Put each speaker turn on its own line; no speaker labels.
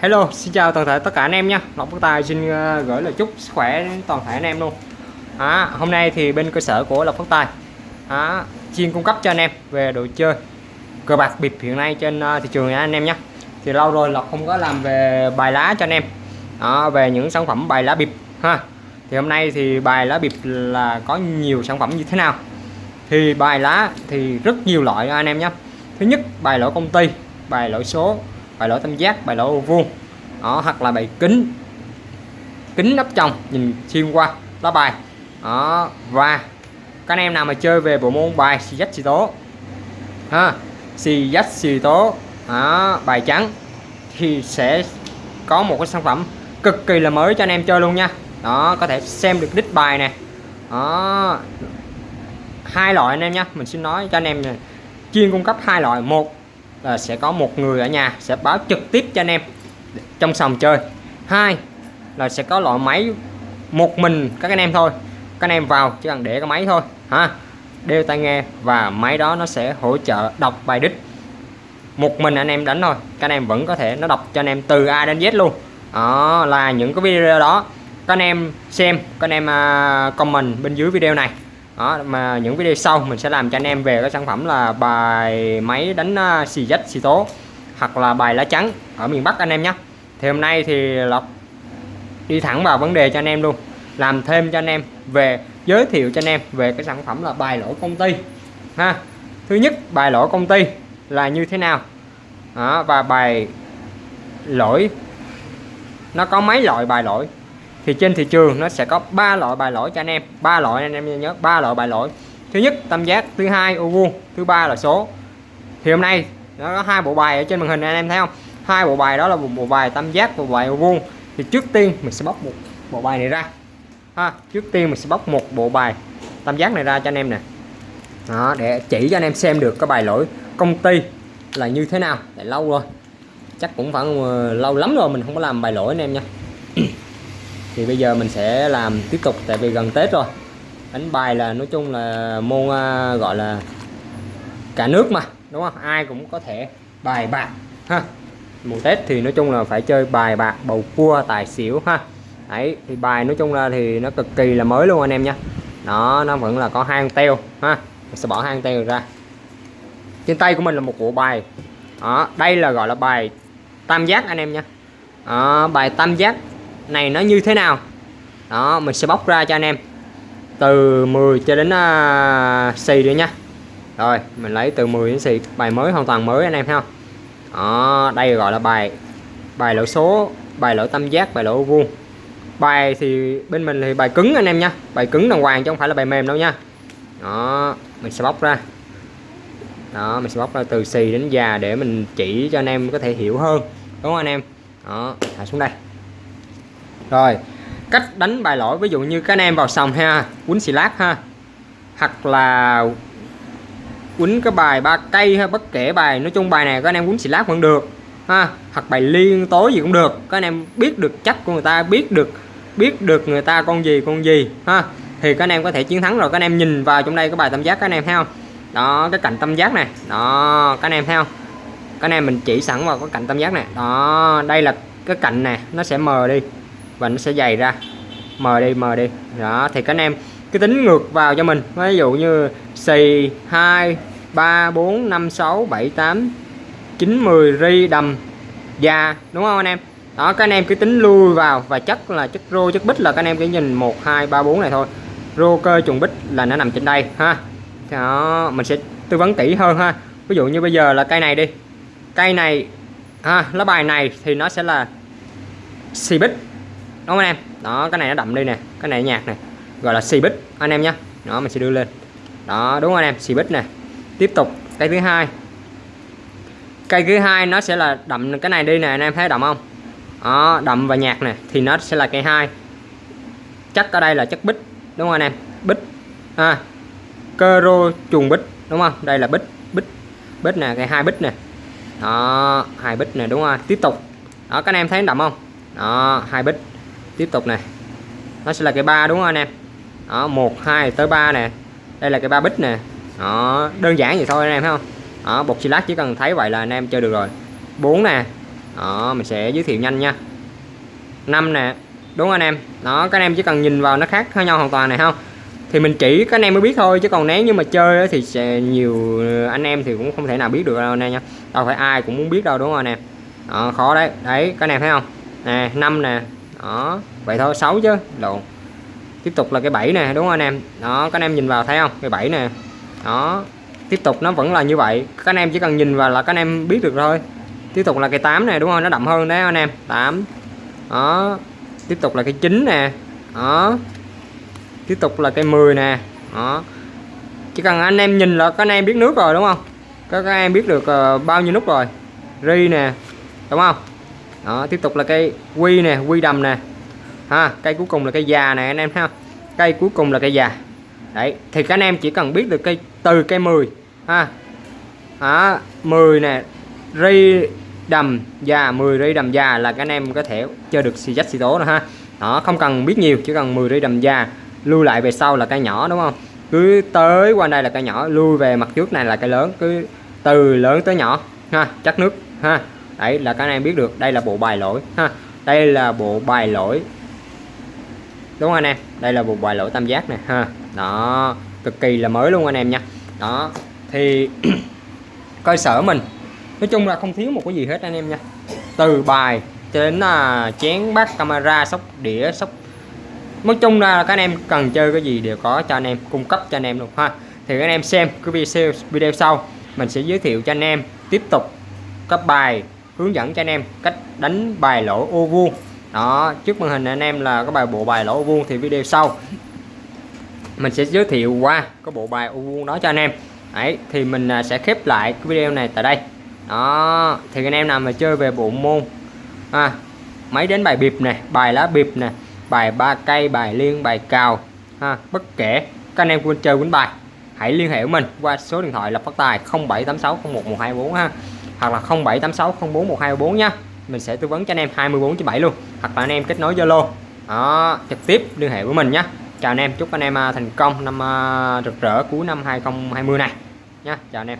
Hello, xin chào toàn thể tất cả anh em nha. Lộc Phước Tài xin ờ, gửi lời chúc sức khỏe đến toàn thể anh em luôn. À, Hôm nay thì bên cơ sở của Lộc Phước Tài à, chuyên cung cấp cho anh em về đồ chơi cờ bạc bịp hiện nay trên ờ, thị trường nha anh em nhé Thì lâu rồi Lộc không có làm về bài lá cho anh em. À, Về những sản phẩm bài lá bịp ha. Thì hôm nay thì bài lá bịp là có nhiều sản phẩm như thế nào? Thì bài lá thì rất nhiều loại anh em nhé Thứ nhất bài lỗi công ty, bài lỗi số bài lỗ tam giác bài lỗ ô vuông. Đó hoặc là bài kính. Kính nắp trong nhìn xuyên qua lá bài. Đó và các anh em nào mà chơi về bộ môn bài xì dách xì tố. Ha xì dách xì tố. Đó, bài trắng. Thì sẽ có một cái sản phẩm cực kỳ là mới cho anh em chơi luôn nha. Đó có thể xem được đích bài nè. Đó hai loại anh em nha. Mình xin nói cho anh em này chuyên cung cấp hai loại. Một là sẽ có một người ở nhà sẽ báo trực tiếp cho anh em trong sòng chơi. Hai là sẽ có loại máy một mình các anh em thôi. Các anh em vào chỉ cần để cái máy thôi, ha. Đeo tai nghe và máy đó nó sẽ hỗ trợ đọc bài đích. Một mình anh em đánh thôi, các anh em vẫn có thể nó đọc cho anh em từ A đến Z luôn. Đó, là những cái video đó. Các anh em xem, các anh em à, comment bên dưới video này đó mà những video sau mình sẽ làm cho anh em về cái sản phẩm là bài máy đánh à, xì dách xì tố hoặc là bài lá trắng ở miền Bắc anh em nhé. Thì hôm nay thì Lộc đi thẳng vào vấn đề cho anh em luôn làm thêm cho anh em về giới thiệu cho anh em về cái sản phẩm là bài lỗi công ty. Ha thứ nhất bài lỗi công ty là như thế nào? Đó, và bài lỗi nó có mấy loại bài lỗi? Thì trên thị trường nó sẽ có ba loại bài lỗi cho anh em. Ba loại anh em nhớ ba loại bài lỗi. Thứ nhất tam giác thứ hai ô vuông thứ ba là số. Thì hôm nay nó có hai bộ bài ở trên màn hình anh em thấy không? Hai bộ bài đó là một bộ bài tam giác và bộ bài ô vuông. Thì trước tiên mình sẽ bóc một bộ bài này ra. Ha trước tiên mình sẽ bóc một bộ bài tam giác này ra cho anh em nè. Đó, để chỉ cho anh em xem được cái bài lỗi công ty là như thế nào. Tại lâu rồi. Chắc cũng khoảng uh, lâu lắm rồi mình không có làm bài lỗi anh em nha thì bây giờ mình sẽ làm tiếp tục tại vì gần Tết rồi. Đánh bài là nói chung là môn à, gọi là cả nước mà đúng không? Ai cũng có thể bài bạc ha. Mùa Tết thì nói chung là phải chơi bài bạc bầu cua tài xỉu ha. Ấy thì bài nói chung là thì nó cực kỳ là mới luôn anh em nha. Đó nó vẫn là có hang teo ha. Mình sẽ bỏ hang teo ra. Trên tay của mình là một bộ bài. Đó đây là gọi là bài tam giác anh em nha. Đó, bài tam giác này nó như thế nào? Đó mình sẽ bóc ra cho anh em. Từ 10 cho đến uh, xì nữa nha. Rồi mình lấy từ 10 đến xì bài mới hoàn toàn mới anh em thấy không đó, đây gọi là bài bài lỗ số bài lỗ tam giác bài lỗ vuông. Bài thì bên mình thì bài cứng anh em nha. Bài cứng đàng hoàng chứ không phải là bài mềm đâu nha. Đó mình sẽ bóc ra. Đó mình sẽ bóc ra từ xì đến già để mình chỉ cho anh em có thể hiểu hơn. Đúng không anh em? Đó thả xuống đây rồi, cách đánh bài lỗi, ví dụ như các anh em vào sòng ha, quýnh xì lát ha, hoặc là quýnh cái bài ba cây ha, bất kể bài, nói chung bài này các anh em quýnh xì lát vẫn được ha, hoặc bài liên tối gì cũng được, các anh em biết được chắc của người ta, biết được biết được người ta con gì con gì ha, thì các anh em có thể chiến thắng rồi, các anh em nhìn vào trong đây cái bài tam giác các anh em thấy không? Đó, cái cạnh tam giác này, đó, các anh em thấy không? Các anh em mình chỉ sẵn vào cái cạnh tam giác này, đó, đây là cái cạnh này, nó sẽ mờ đi và nó sẽ dày ra. Mờ đi mờ đi. Đó, thì các anh em cứ tính ngược vào cho mình. Ví dụ như xì 2 3 4 5 6 7 8 9 10 ri, đầm da đúng không anh em? Đó, các anh em cứ tính lui vào và chất là chất rô chất bích là các anh em cứ nhìn 1 2 3 4 này thôi. Rô, cơ trùng bích là nó nằm trên đây, ha. Đó, mình sẽ tư vấn kỹ hơn, ha. Ví dụ như bây giờ là cây này đi. Cây này, ha, lá bài này thì nó sẽ là xì bích đúng không anh em? Đó, cái này nó đậm đi nè. Cái này nhạt nè. Gọi là xì bích anh em nhé đó, mình sẽ đưa lên. Đó, đúng không anh em? Xì bích nè. Tiếp tục, cây thứ hai. Cây thứ hai nó sẽ là đậm cái này đi nè, anh em thấy đậm không? Đó, đậm và nhạt nè, thì nó sẽ là cây hai. Chắc ở đây là chất bích đúng không anh em? Bích ha à, cơ rô trùng bích đúng không? Đây là bích bích bích nè, cây hai bích nè. Đó, hai bích nè, đúng không? Tiếp tục. Đó các anh em thấy đậm không? Đó, hai bích tiếp tục này nó sẽ là cái ba đúng không anh em? Đó một hai tới ba nè. Đây là cái ba bích nè. Đó đơn giản vậy thôi anh em thấy không? Đó bột xì lát chỉ cần thấy vậy là anh em chơi được rồi. 4 nè. Đó mình sẽ giới thiệu nhanh nha. Năm nè. Đúng anh em? Đó các anh em chỉ cần nhìn vào nó khác khác nhau hoàn toàn này không? Thì mình chỉ các anh em mới biết thôi chứ còn nếu như mà chơi thì sẽ nhiều anh em thì cũng không thể nào biết được đâu anh em nha. Đâu phải ai cũng muốn biết đâu đúng không anh em? Đó, khó đấy. Đấy các anh em thấy không? Nè năm nè đó vậy thôi xấu chứ lộn tiếp tục là cái bảy nè đúng không anh em? Đó các anh em nhìn vào thấy không? Cái bảy nè. Đó tiếp tục nó vẫn là như vậy. Các anh em chỉ cần nhìn vào là các anh em biết được thôi. Tiếp tục là cái 8 này đúng không? Nó đậm hơn đấy anh em. 8 đó tiếp tục là cái 9 nè. Đó. Tiếp tục là cái 10 nè. Đó. Chỉ cần anh em nhìn là các anh em biết nước rồi đúng không? Các, các em biết được uh, bao nhiêu nút rồi? Ri nè đúng không? Đó tiếp tục là cây quy nè quy đầm nè. Ha cây cuối cùng là cây già nè anh em ha. Cây cuối cùng là cây già. Đấy thì các anh em chỉ cần biết được cây từ cây 10 ha. Đó, 10 nè ri đầm già 10 ri đầm già là các anh em có thể chơi được xì dách xì tố rồi ha. Đó không cần biết nhiều chỉ cần 10 ri đầm già lưu lại về sau là cây nhỏ đúng không? Cứ tới qua đây là cây nhỏ lui về mặt trước này là cây lớn cứ từ lớn tới nhỏ ha chắc nước ha đấy là các anh em biết được. Đây là bộ bài lỗi ha. Đây là bộ bài lỗi. Đúng không anh em? Đây là bộ bài lỗi tam giác này ha. Đó cực kỳ là mới luôn anh em nha. Đó thì cơ sở mình. Nói chung là không thiếu một cái gì hết anh em nha. Từ bài cho đến à, chén bát camera sóc đĩa sóc. Nói chung là các anh em cần chơi cái gì đều có cho anh em cung cấp cho anh em luôn ha. Thì các anh em xem cái video video sau mình sẽ giới thiệu cho anh em tiếp tục các bài hướng dẫn cho anh em cách đánh bài lỗ ô vuông. Đó trước màn hình anh em là có bài bộ bài lỗ ô vuông thì video sau. Mình sẽ giới thiệu qua cái bộ bài ô vuông đó cho anh em. Ấy thì mình à, sẽ khép lại cái video này tại đây. Đó thì anh em nào mà chơi về bộ môn à, máy đến bài bịp này bài lá bịp này bài ba cây bài liên bài cào ha bất kể các anh em quên chơi quýnh bài hãy liên hệ với mình qua số điện thoại lập phát tài 0786011124 ha hoặc là 0786041224 nha. Mình sẽ tư vấn cho anh em 24 7 luôn, hoặc là anh em kết nối Zalo. Đó, trực tiếp liên hệ với mình nhé chào anh em, chúc anh em à, thành công năm à, rực rỡ cuối năm 2020 này nha. Chào anh em.